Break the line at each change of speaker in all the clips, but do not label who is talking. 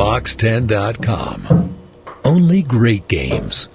Box10.com. Only great games.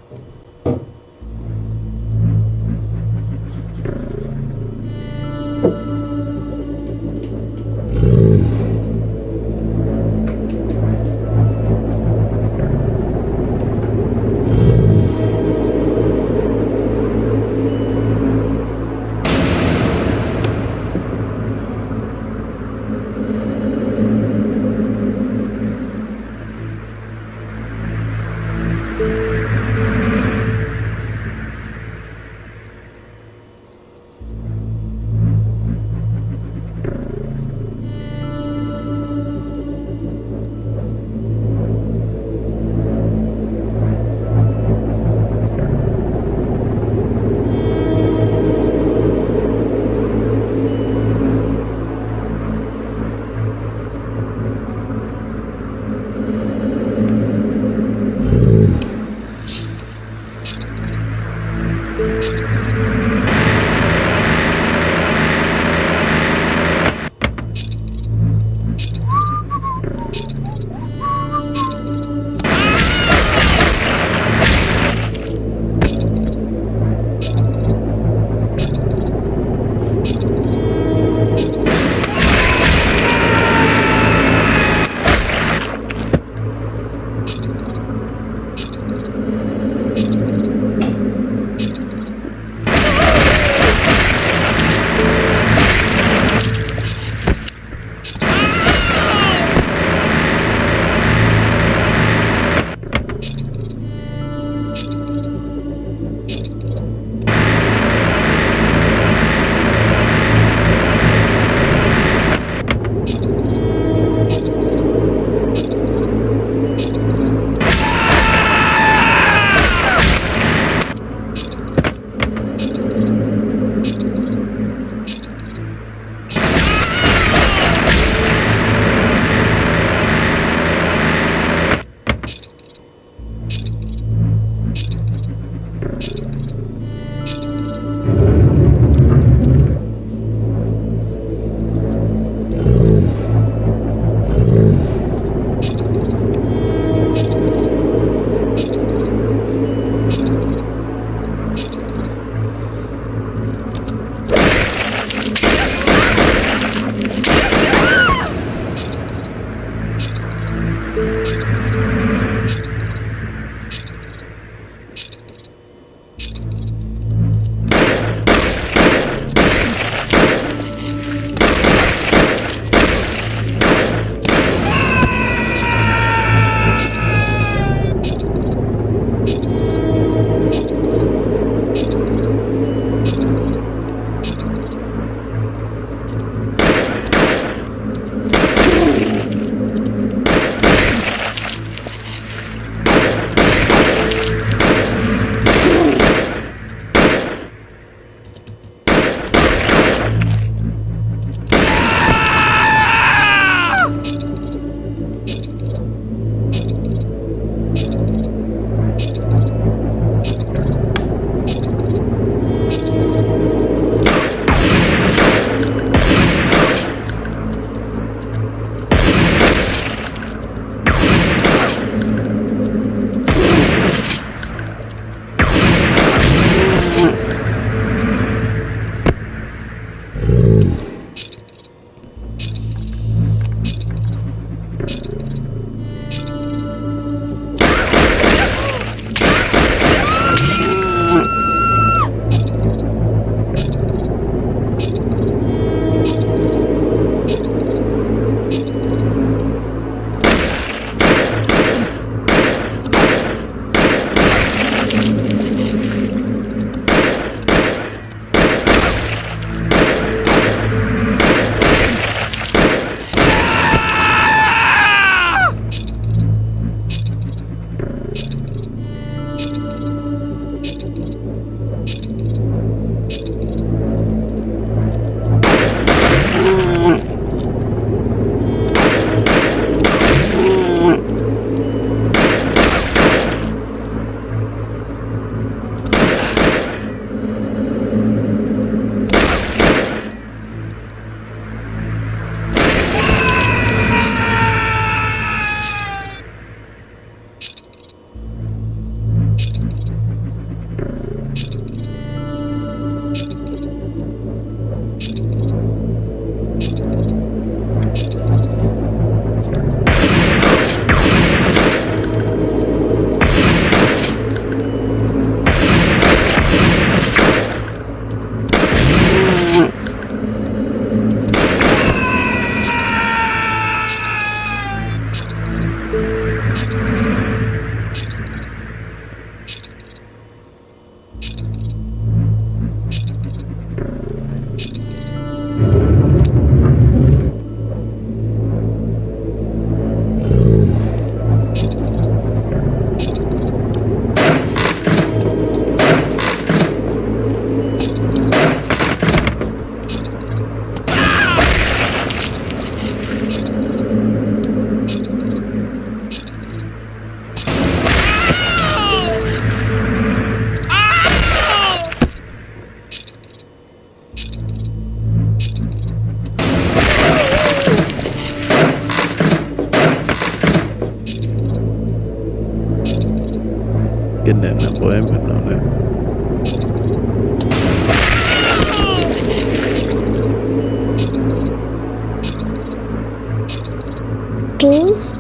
Goodness.
Please?